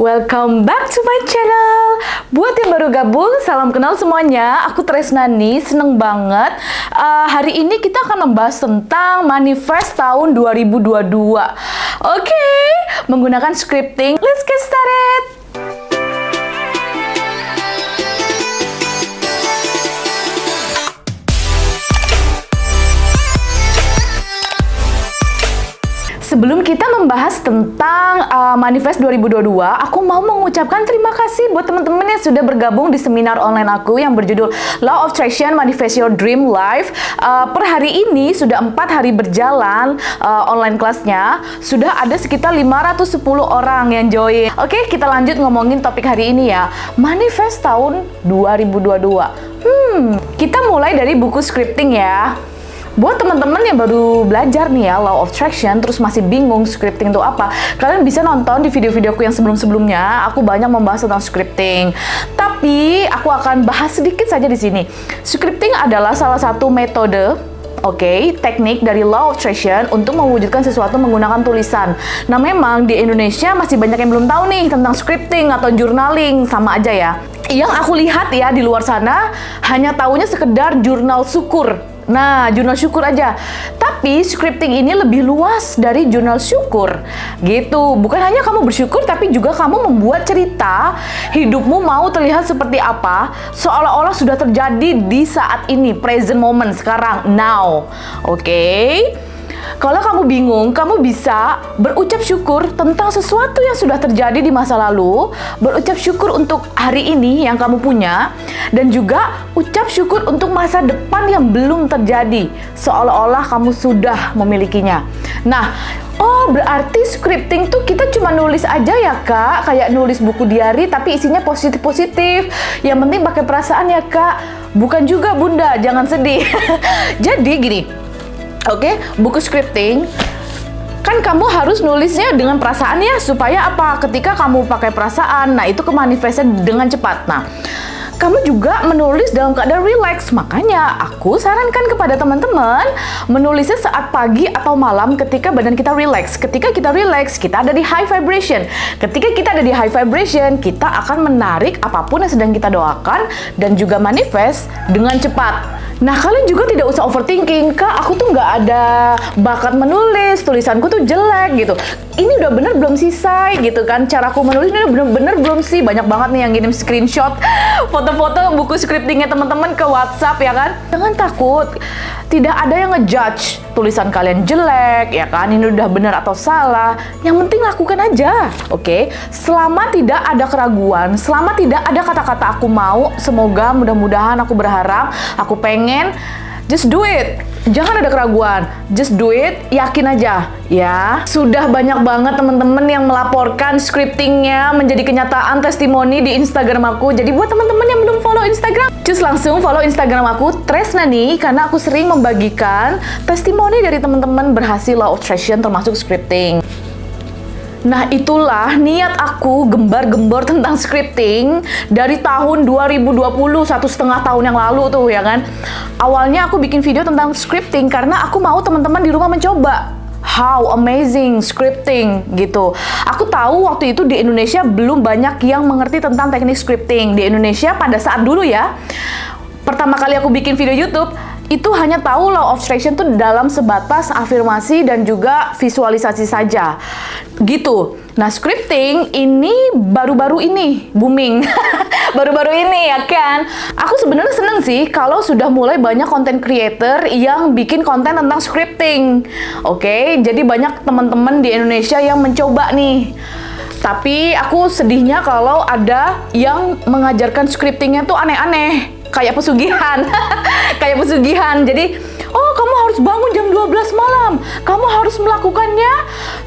Welcome back to my channel. Buat yang baru gabung, salam kenal semuanya. Aku Tresnani, seneng banget. Uh, hari ini kita akan membahas tentang manifest tahun 2022. Oke, okay, menggunakan scripting. Let's get started. Sebelum kita membahas tentang uh, Manifest 2022, aku mau mengucapkan terima kasih buat teman-teman yang sudah bergabung di seminar online aku yang berjudul Law of Attraction Manifest Your Dream Life. Uh, per hari ini sudah empat hari berjalan uh, online kelasnya, sudah ada sekitar 510 orang yang join. Oke, kita lanjut ngomongin topik hari ini ya. Manifest tahun 2022. Hmm, kita mulai dari buku scripting ya. Buat teman-teman yang baru belajar nih ya Law of Attraction terus masih bingung scripting itu apa, kalian bisa nonton di video-videoku yang sebelum-sebelumnya. Aku banyak membahas tentang scripting. Tapi aku akan bahas sedikit saja di sini. Scripting adalah salah satu metode Oke, okay, teknik dari Law of Attraction untuk mewujudkan sesuatu menggunakan tulisan. Nah, memang di Indonesia masih banyak yang belum tahu nih tentang scripting atau journaling, sama aja ya. Yang aku lihat ya di luar sana hanya tahunya sekedar jurnal syukur Nah, jurnal syukur aja. Tapi scripting ini lebih luas dari jurnal syukur. Gitu. Bukan hanya kamu bersyukur, tapi juga kamu membuat cerita hidupmu mau terlihat seperti apa, seolah-olah sudah terjadi di saat ini, present moment, sekarang, now. Oke? Okay? Kalau kamu bingung, kamu bisa berucap syukur tentang sesuatu yang sudah terjadi di masa lalu, berucap syukur untuk hari ini yang kamu punya, dan juga ucap syukur untuk masa depan yang belum terjadi, seolah-olah kamu sudah memilikinya. Nah, Oh, berarti scripting tuh kita cuma nulis aja ya, Kak? Kayak nulis buku diary tapi isinya positif-positif. Yang penting pakai perasaan ya, Kak. Bukan juga, Bunda. Jangan sedih. Jadi gini, Oke, okay? buku scripting kan kamu harus nulisnya dengan perasaan ya supaya apa ketika kamu pakai perasaan nah itu kemanifestnya dengan cepat nah kamu juga menulis dalam keadaan relax. Makanya aku sarankan kepada teman-teman menulisnya saat pagi atau malam ketika badan kita relax. Ketika kita relax, kita ada di high vibration. Ketika kita ada di high vibration, kita akan menarik apa pun yang sedang kita doakan dan juga manifest dengan cepat. Nah, kalian juga tidak usah overthinking, Kak, aku tuh nggak ada bakat menulis, tulisanku tuh jelek gitu. Ini udah bener belum sisai gitu kan, caraku menulis ini udah bener-bener belum sih. Banyak banget nih yang ngirim screenshot foto-foto buku scriptingnya teman-teman ke WhatsApp ya kan. Jangan takut, tidak ada yang ngejudge tulisan kalian jelek ya kan, ini udah bener atau salah. Yang penting lakukan aja, oke? Okay? Selama tidak ada keraguan, selama tidak ada kata-kata aku mau, semoga mudah-mudahan aku berharap, aku pengen, just do it. Jangan ada keraguan, just do it, yakin aja ya. Sudah banyak banget teman-teman yang melaporkan scriptingnya menjadi kenyataan testimoni di Instagram aku. Jadi buat teman-teman yang belum follow Instagram, just langsung follow Instagram aku Tresnani karena aku sering membagikan testimoni dari teman-teman berhasil law of attraction termasuk scripting. Nah itulah niat aku gembar-gembor tentang scripting dari tahun 2020, satu setengah tahun yang lalu tuh ya kan. Awalnya aku bikin video tentang scripting karena aku mau teman-teman di rumah mencoba. How amazing scripting gitu. Aku tahu waktu itu di Indonesia belum banyak yang mengerti tentang teknik scripting. Di Indonesia pada saat dulu ya, pertama kali aku bikin video YouTube, itu hanya tahu law of attraction itu dalam sebatas afirmasi dan juga visualisasi saja. Gitu. Nah, scripting ini baru-baru ini booming. Baru-baru ini ya kan. Aku sebenarnya seneng sih kalau sudah mulai banyak konten creator yang bikin konten tentang scripting. Oke, okay? jadi banyak teman-teman di Indonesia yang mencoba nih. Tapi aku sedihnya kalau ada yang mengajarkan scriptingnya tuh aneh-aneh kayak pesugihan. Kayak pesugihan. Jadi oh kamu harus bangun jam 12 malam. Kamu harus melakukannya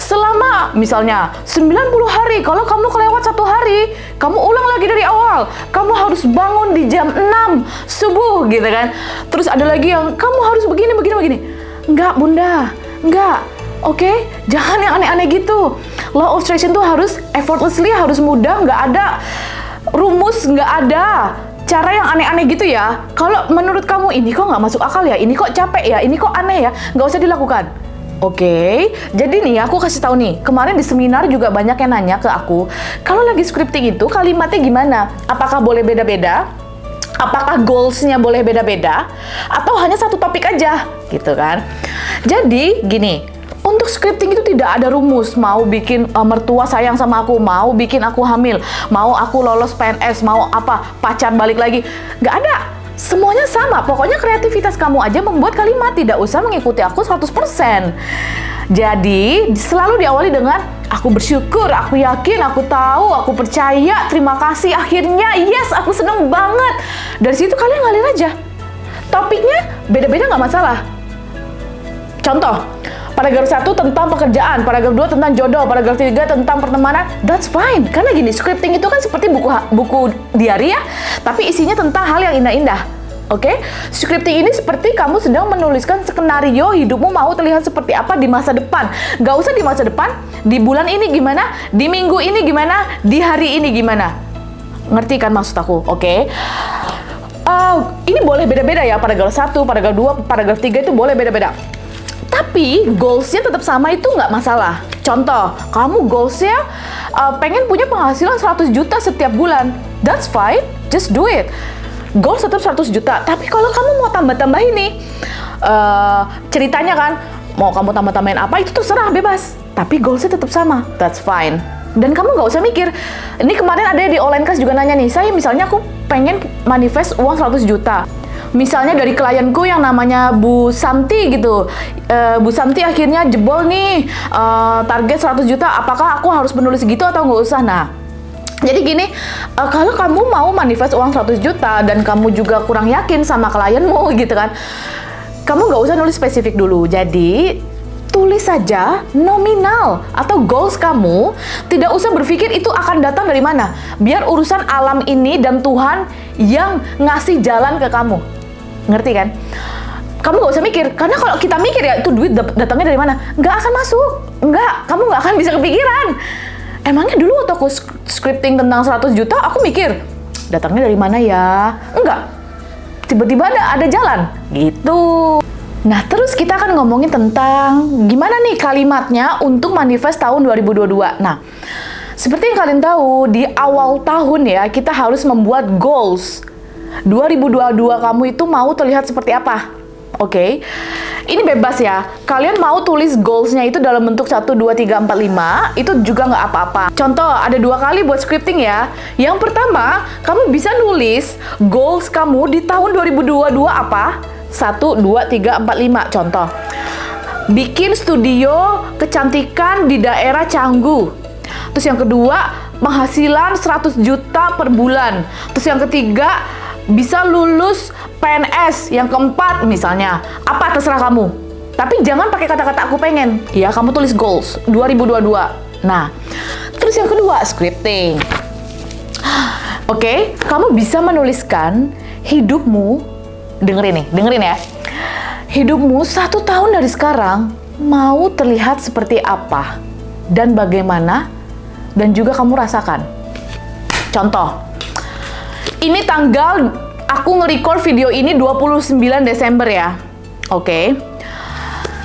selama misalnya 90 hari. Kalau kamu kelewat satu hari kamu ulang lagi dari awal. Kamu harus bangun di jam 6 subuh gitu kan. Terus ada lagi yang kamu harus begini begini begini. Enggak bunda. Enggak. Oke, okay? jangan yang aneh-aneh gitu. Law of attraction tuh harus effortlessly, harus mudah, nggak ada rumus, nggak ada cara yang aneh-aneh gitu ya, kalau menurut kamu ini kok nggak masuk akal ya, ini kok capek ya, ini kok aneh ya, nggak usah dilakukan. Oke, jadi nih aku kasih tahu nih, kemarin di seminar juga banyak yang nanya ke aku, kalau lagi scripting itu kalimatnya gimana? Apakah boleh beda-beda? Apakah goalsnya boleh beda-beda? Atau hanya satu topik aja? Gitu kan. Jadi gini, untuk scripting itu tidak ada rumus, mau bikin uh, mertua sayang sama aku, mau bikin aku hamil, mau aku lolos PNS, mau apa, pacar balik lagi. Nggak ada Semuanya sama, pokoknya kreativitas kamu aja membuat kalimat, tidak usah mengikuti aku 100%. Jadi, selalu diawali dengan aku bersyukur, aku yakin, aku tahu, aku percaya, terima kasih, akhirnya, yes, aku seneng banget. Dari situ kalian ngalir aja. Topiknya beda-beda nggak masalah. Contoh, paragraf 1 tentang pekerjaan, paragraf 2 tentang jodoh, paragraf 3 tentang pertemanan, that's fine. Karena gini, scripting itu kan seperti buku buku diary ya, tapi isinya tentang hal yang indah-indah. Oke, okay? scripting ini seperti kamu sedang menuliskan skenario hidupmu mau terlihat seperti apa di masa depan. Gak usah di masa depan, di bulan ini gimana, di minggu ini gimana, di hari ini gimana. Ngerti kan maksud aku? Oke. Okay? Uh, ini boleh beda-beda ya, paragraf 1, paragraf 2, paragraf 3 itu boleh beda-beda. Tapi goalsnya tetap sama itu nggak masalah. Contoh, kamu goalsnya uh, pengen punya penghasilan 100 juta setiap bulan. That's fine, just do it goals tetap 100 juta. Tapi kalau kamu mau tambah-tambah ini, uh, ceritanya kan, mau kamu tambah-tambahin apa itu terserah bebas. Tapi goalsnya tetap sama, that's fine. Dan kamu nggak usah mikir, ini kemarin ada di online class juga nanya nih, saya misalnya aku pengen manifest uang 100 juta. Misalnya dari klienku yang namanya Bu Santi gitu, uh, Bu Santi akhirnya jebol nih uh, target 100 juta, apakah aku harus menulis gitu atau nggak usah? Nah, jadi gini, uh, kalau kamu mau manifest uang 100 juta dan kamu juga kurang yakin sama klienmu gitu kan, kamu nggak usah nulis spesifik dulu. Jadi tulis saja nominal atau goals kamu, tidak usah berpikir itu akan datang dari mana. Biar urusan alam ini dan Tuhan yang ngasih jalan ke kamu. Ngerti kan? Kamu nggak usah mikir, karena kalau kita mikir ya itu duit datangnya dari mana, nggak akan masuk, nggak, kamu nggak akan bisa kepikiran emangnya dulu waktu aku scripting tentang 100 juta, aku mikir, datangnya dari mana ya? Enggak. Tiba-tiba ada, ada jalan. Gitu. Nah, terus kita akan ngomongin tentang gimana nih kalimatnya untuk manifest tahun 2022. Nah, seperti yang kalian tahu, di awal tahun ya, kita harus membuat goals. 2022 kamu itu mau terlihat seperti apa? Oke, okay? ini bebas ya. Kalian mau tulis goalsnya itu dalam bentuk 1, 2, 3, 4, 5, itu juga nggak apa-apa. Contoh, ada dua kali buat scripting ya. Yang pertama, kamu bisa nulis goals kamu di tahun 2022 apa? 1, 2, 3, 4, 5. Contoh, bikin studio kecantikan di daerah Canggu. Terus yang kedua, penghasilan 100 juta per bulan. Terus yang ketiga, bisa lulus PNS yang keempat misalnya. Apa terserah kamu. Tapi jangan pakai kata-kata aku pengen. Ya, kamu tulis goals 2022. Nah, terus yang kedua, scripting. Oke, okay, kamu bisa menuliskan hidupmu, dengerin nih, dengerin ya. Hidupmu satu tahun dari sekarang mau terlihat seperti apa dan bagaimana dan juga kamu rasakan. Contoh, ini tanggal aku nge-record video ini 29 Desember ya. Oke. Okay.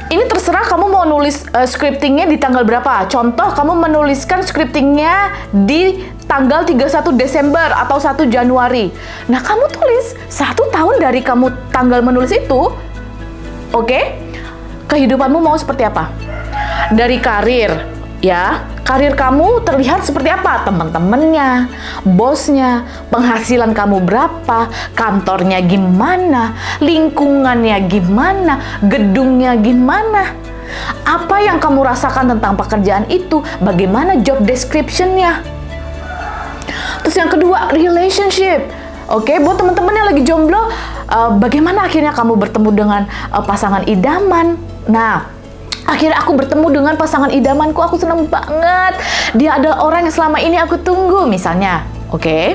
Ini terserah kamu mau nulis uh, scriptingnya di tanggal berapa. Contoh, kamu menuliskan scriptingnya di tanggal 31 Desember atau 1 Januari. Nah, kamu tulis satu tahun dari kamu tanggal menulis itu, oke? Okay? Kehidupanmu mau seperti apa? Dari karir, ya karir kamu terlihat seperti apa? Teman-temannya bosnya penghasilan kamu berapa kantornya gimana lingkungannya gimana gedungnya gimana? Apa yang kamu rasakan tentang pekerjaan itu? Bagaimana job descriptionnya? Terus yang kedua relationship. Oke, okay, buat teman-teman yang lagi jomblo, uh, bagaimana akhirnya kamu bertemu dengan uh, pasangan idaman? Nah, Akhirnya aku bertemu dengan pasangan idamanku, aku seneng banget. Dia adalah orang yang selama ini aku tunggu, misalnya. Oke. Okay?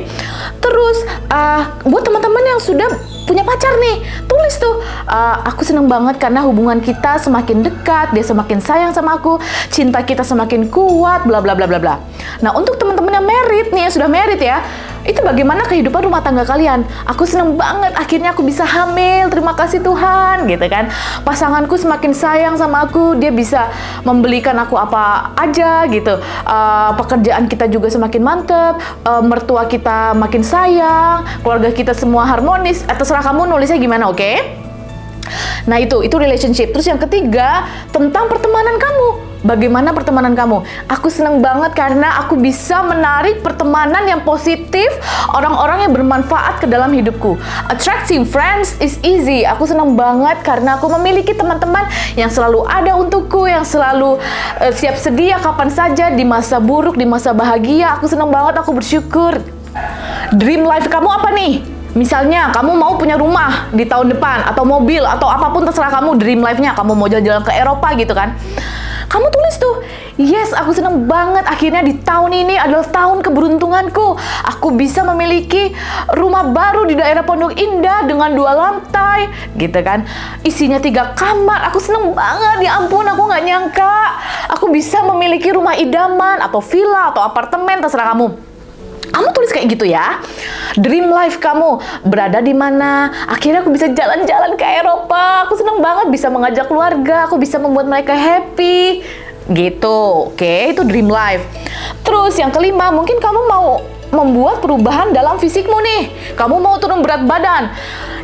Terus, uh, buat teman-teman yang sudah punya pacar nih, tulis tuh. Uh, aku seneng banget karena hubungan kita semakin dekat, dia semakin sayang sama aku, cinta kita semakin kuat, bla bla bla bla bla. Nah, untuk teman-teman yang merit nih, yang sudah merit ya, itu bagaimana kehidupan rumah tangga kalian? Aku seneng banget akhirnya aku bisa hamil. Terima kasih Tuhan, gitu kan. Pasanganku semakin sayang sama aku, dia bisa membelikan aku apa aja gitu. Uh, pekerjaan kita juga semakin mantep, uh, mertua kita makin sayang, keluarga kita semua harmonis. Eh, terserah kamu nulisnya gimana, oke? Okay? Nah itu, itu relationship. Terus yang ketiga, tentang pertemanan kamu Bagaimana pertemanan kamu? Aku seneng banget karena aku bisa menarik pertemanan yang positif, orang-orang yang bermanfaat ke dalam hidupku. Attracting friends is easy. Aku seneng banget karena aku memiliki teman-teman yang selalu ada untukku, yang selalu uh, siap sedia kapan saja di masa buruk, di masa bahagia. Aku seneng banget, aku bersyukur. Dream life kamu apa nih? Misalnya kamu mau punya rumah di tahun depan atau mobil atau apa pun terserah kamu dream life-nya kamu mau jalan-jalan ke Eropa gitu kan kamu tulis tuh, yes aku seneng banget akhirnya di tahun ini adalah tahun keberuntunganku. Aku bisa memiliki rumah baru di daerah Pondok Indah dengan dua lantai, gitu kan. Isinya tiga kamar, aku seneng banget, ya ampun aku nggak nyangka. Aku bisa memiliki rumah idaman atau villa atau apartemen, terserah kamu. Kamu tulis kayak gitu ya. Dream life kamu berada di mana? Akhirnya aku bisa jalan-jalan ke Eropa. Aku seneng banget bisa mengajak keluarga. Aku bisa membuat mereka happy. Gitu. Oke, itu dream life. Terus yang kelima, mungkin kamu mau membuat perubahan dalam fisikmu nih. Kamu mau turun berat badan.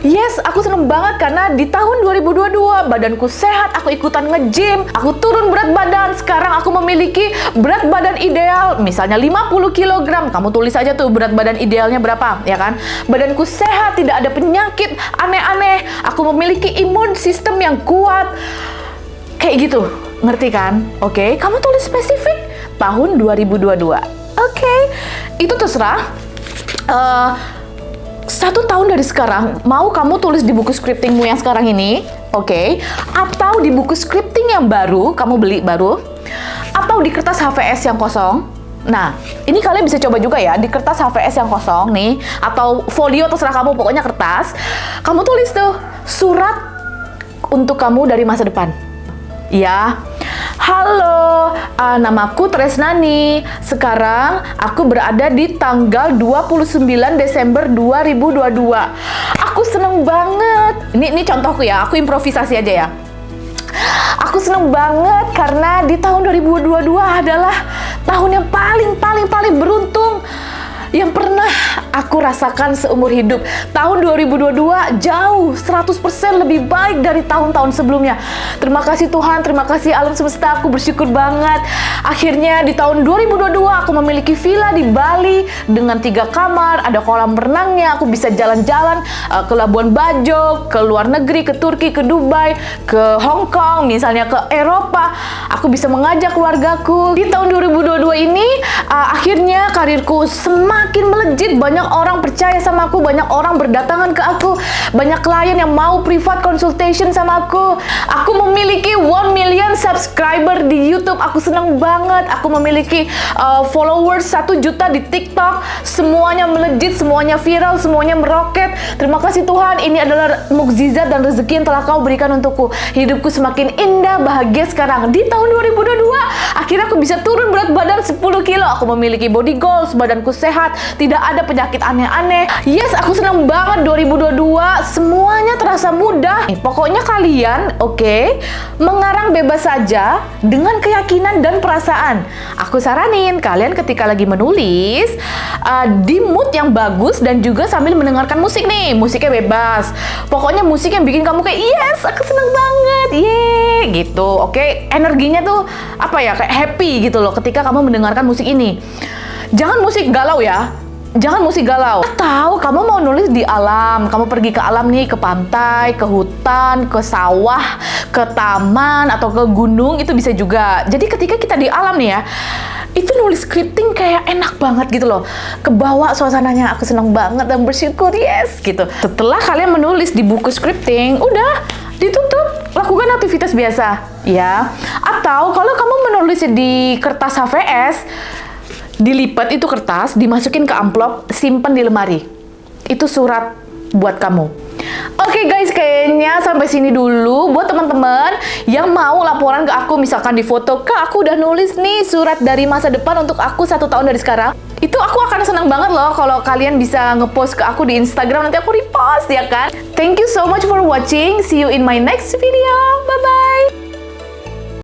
Yes, aku seneng banget karena di tahun 2022 badanku sehat, aku ikutan nge-gym, aku turun berat badan. Sekarang aku memiliki berat badan ideal, misalnya 50 kg. Kamu tulis aja tuh berat badan idealnya berapa, ya kan? Badanku sehat, tidak ada penyakit aneh-aneh. Aku memiliki imun sistem yang kuat. Kayak gitu, ngerti kan? Oke, okay? kamu tulis spesifik tahun 2022. Oke, okay. itu terserah. Uh, satu tahun dari sekarang, mau kamu tulis di buku scriptingmu yang sekarang ini, oke? Okay? Atau di buku scripting yang baru, kamu beli baru, atau di kertas HVS yang kosong. Nah, ini kalian bisa coba juga ya, di kertas HVS yang kosong nih, atau folio terserah kamu, pokoknya kertas. Kamu tulis tuh, surat untuk kamu dari masa depan. Ya, Halo, uh, namaku Tresnani. Sekarang aku berada di tanggal 29 Desember 2022. Aku seneng banget. Ini ini contohku ya, aku improvisasi aja ya. Aku seneng banget karena di tahun 2022 adalah tahun yang paling paling paling beruntung yang pernah aku rasakan seumur hidup. Tahun 2022 jauh 100% lebih baik dari tahun-tahun sebelumnya. Terima kasih Tuhan, terima kasih alam semesta, aku bersyukur banget. Akhirnya di tahun 2022 aku memiliki villa di Bali dengan tiga kamar, ada kolam renangnya, aku bisa jalan-jalan uh, ke Labuan Bajo, ke luar negeri, ke Turki, ke Dubai, ke Hong Kong, misalnya ke Eropa. Aku bisa mengajak keluargaku. Di tahun 2022 ini uh, akhirnya karirku semakin melejit, banyak orang percaya sama aku, banyak orang berdatangan ke aku, banyak klien yang mau privat consultation sama aku. Aku memiliki 1 million subscriber di YouTube, aku senang banget. Aku memiliki uh, followers 1 juta di TikTok, semuanya melejit, semuanya viral, semuanya meroket. Terima kasih Tuhan, ini adalah mukjizat dan rezeki yang telah kau berikan untukku. Hidupku semakin indah, bahagia sekarang. Di tahun 2022, akhirnya aku bisa turun berat badan 10 kilo. Aku memiliki body goals, badanku sehat, sehat, tidak ada penyakit aneh-aneh. Yes, aku senang banget 2022, semuanya terasa mudah. Pokoknya kalian, oke, okay, mengarang bebas saja dengan keyakinan dan perasaan. Aku saranin kalian ketika lagi menulis, uh, di mood yang bagus dan juga sambil mendengarkan musik nih, musiknya bebas. Pokoknya musik yang bikin kamu kayak, yes, aku senang banget, yeay, gitu. Oke, okay? energinya tuh apa ya, kayak happy gitu loh ketika kamu mendengarkan musik ini. Jangan musik galau ya. Jangan musik galau. Atau kamu mau nulis di alam, kamu pergi ke alam nih, ke pantai, ke hutan, ke sawah, ke taman atau ke gunung itu bisa juga. Jadi ketika kita di alam nih ya, itu nulis scripting kayak enak banget gitu loh. Kebawa suasananya, aku senang banget dan bersyukur, yes gitu. Setelah kalian menulis di buku scripting, udah ditutup, lakukan aktivitas biasa ya. Atau kalau kamu menulis di kertas HVS, dilipat itu kertas, dimasukin ke amplop, simpen di lemari. Itu surat buat kamu. Oke okay guys, kayaknya sampai sini dulu buat teman-teman yang mau laporan ke aku misalkan di foto, Kak aku udah nulis nih surat dari masa depan untuk aku satu tahun dari sekarang. Itu aku akan senang banget loh kalau kalian bisa ngepost ke aku di Instagram nanti aku repost ya kan. Thank you so much for watching. See you in my next video. Bye bye.